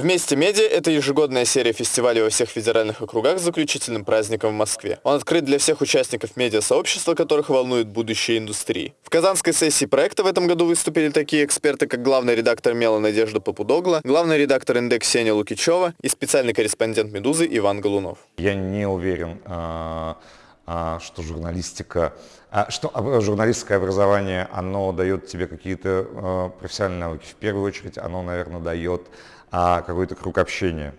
Вместе медиа – это ежегодная серия фестивалей во всех федеральных округах с заключительным праздником в Москве. Он открыт для всех участников медиасообщества, которых волнует будущее индустрии. В казанской сессии проекта в этом году выступили такие эксперты, как главный редактор Мела Надежда Попудогла, главный редактор «Индекс» Сеня Лукичева и специальный корреспондент «Медузы» Иван Голунов. Я не уверен, а, что журналистика, а, что журналистское образование, оно дает тебе какие-то профессиональные навыки. В первую очередь оно, наверное, дает а какой-то круг общения.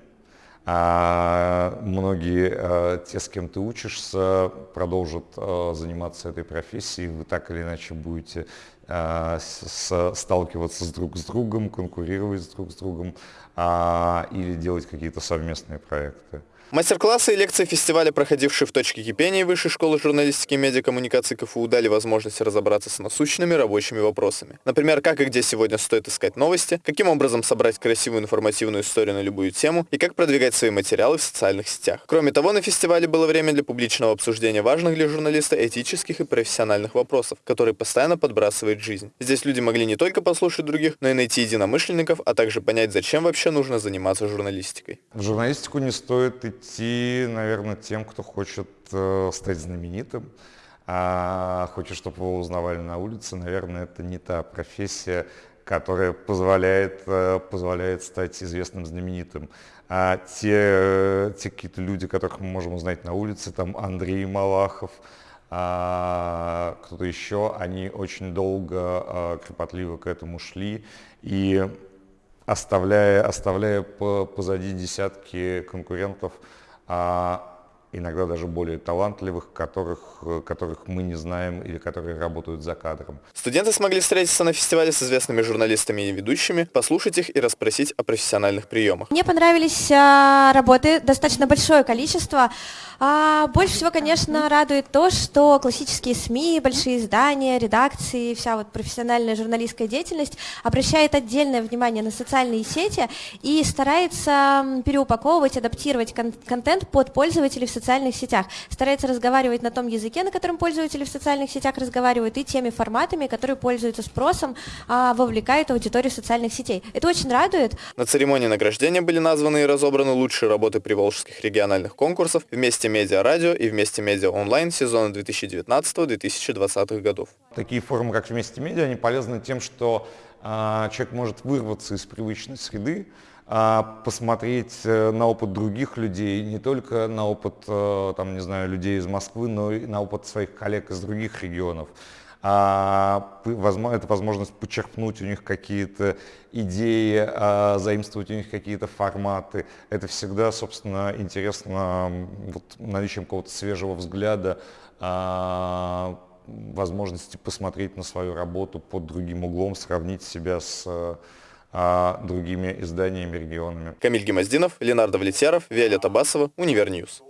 А многие а, те, с кем ты учишься, продолжат а, заниматься этой профессией, вы так или иначе будете а, сталкиваться с друг с другом, конкурировать с друг с другом а, или делать какие-то совместные проекты. Мастер-классы и лекции фестиваля, проходившие в точке кипения Высшей школы журналистики и медиакоммуникации КФУ, дали возможность разобраться с насущными рабочими вопросами. Например, как и где сегодня стоит искать новости, каким образом собрать красивую информативную историю на любую тему и как продвигать свои материалы в социальных сетях. Кроме того, на фестивале было время для публичного обсуждения важных для журналиста этических и профессиональных вопросов, которые постоянно подбрасывает жизнь. Здесь люди могли не только послушать других, но и найти единомышленников, а также понять, зачем вообще нужно заниматься журналистикой. В журналистику не стоит идти идти, наверное, тем, кто хочет э, стать знаменитым, а хочет, чтобы его узнавали на улице. Наверное, это не та профессия, которая позволяет, э, позволяет стать известным, знаменитым. А те, те какие-то люди, которых мы можем узнать на улице, там Андрей Малахов, а, кто-то еще, они очень долго, кропотливо к этому шли. И оставляя, оставляя позади десятки конкурентов, а иногда даже более талантливых, которых, которых мы не знаем или которые работают за кадром. Студенты смогли встретиться на фестивале с известными журналистами и ведущими, послушать их и расспросить о профессиональных приемах. Мне понравились а, работы, достаточно большое количество. А больше всего, конечно, радует то, что классические СМИ, большие издания, редакции, вся вот профессиональная журналистская деятельность обращает отдельное внимание на социальные сети и старается переупаковывать, адаптировать кон контент под пользователей в социальных сетях, старается разговаривать на том языке, на котором пользователи в социальных сетях разговаривают, и теми форматами, которые пользуются спросом, а, вовлекают аудиторию социальных сетей. Это очень радует. На церемонии награждения были названы и разобраны лучшие работы приволжских региональных конкурсов вместе Медиа Радио и Вместе Медиа Онлайн сезона 2019-2020 годов. Такие форумы, как Вместе Медиа, они полезны тем, что человек может вырваться из привычной среды, э, посмотреть э, на опыт других людей, не только на опыт, э, там, не знаю, людей из Москвы, но и на опыт своих коллег из других регионов а, это возможность почерпнуть у них какие-то идеи, а, заимствовать у них какие-то форматы. Это всегда, собственно, интересно вот, наличием какого-то свежего взгляда, а, возможности посмотреть на свою работу под другим углом, сравнить себя с другими изданиями, регионами. Камиль Гемоздинов, Ленар Довлетьяров, Виолетта Басова, Univer News.